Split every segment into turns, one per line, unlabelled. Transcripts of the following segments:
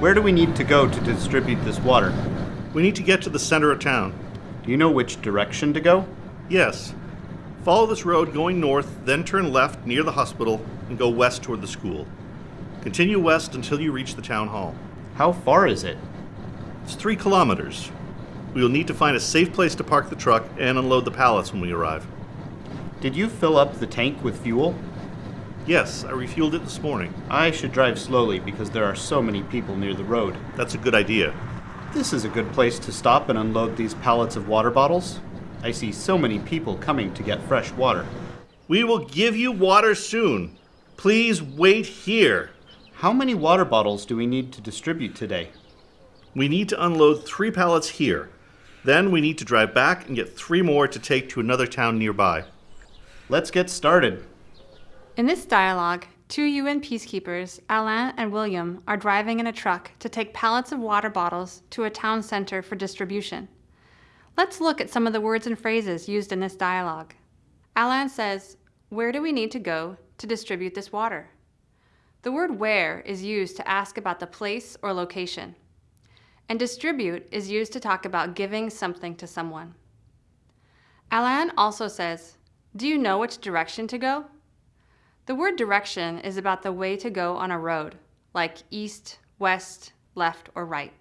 Where do we need to go to distribute this water?
We need to get to the center of town.
Do you know which direction to go?
Yes. Follow this road going north, then turn left near the hospital and go west toward the school. Continue west until you reach the town hall.
How far is it?
It's three kilometers. We will need to find a safe place to park the truck and unload the pallets when we arrive.
Did you fill up the tank with fuel?
Yes, I refueled it this morning.
I should drive slowly because there are so many people near the road.
That's a good idea.
This is a good place to stop and unload these pallets of water bottles. I see so many people coming to get fresh water.
We will give you water soon. Please wait here.
How many water bottles do we need to distribute today?
We need to unload three pallets here. Then we need to drive back and get three more to take to another town nearby.
Let's get started.
In this dialogue, two UN peacekeepers, Alain and William, are driving in a truck to take pallets of water bottles to a town center for distribution. Let's look at some of the words and phrases used in this dialogue. Alain says, Where do we need to go to distribute this water? The word where is used to ask about the place or location. And distribute is used to talk about giving something to someone. Alain also says, Do you know which direction to go? The word direction is about the way to go on a road, like east, west, left, or right.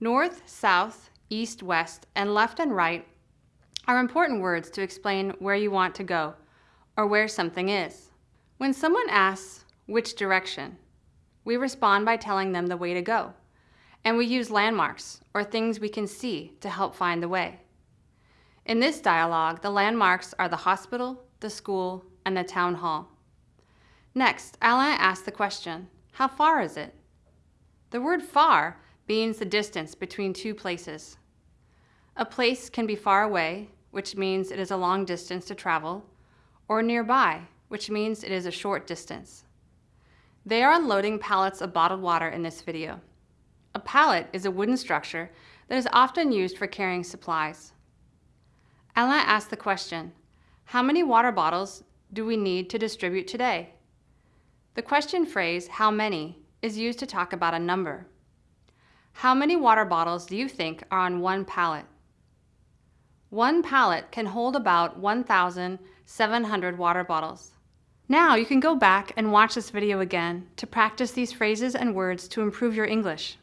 North, south, east, west, and left and right are important words to explain where you want to go or where something is. When someone asks which direction, we respond by telling them the way to go, and we use landmarks or things we can see to help find the way. In this dialogue, the landmarks are the hospital, the school, and the town hall. Next, Alain asks the question, how far is it? The word far means the distance between two places. A place can be far away, which means it is a long distance to travel, or nearby, which means it is a short distance. They are unloading pallets of bottled water in this video. A pallet is a wooden structure that is often used for carrying supplies. Alain asked the question, how many water bottles do we need to distribute today? The question phrase, how many, is used to talk about a number. How many water bottles do you think are on one pallet? One pallet can hold about 1,700 water bottles. Now you can go back and watch this video again to practice these phrases and words to improve your English.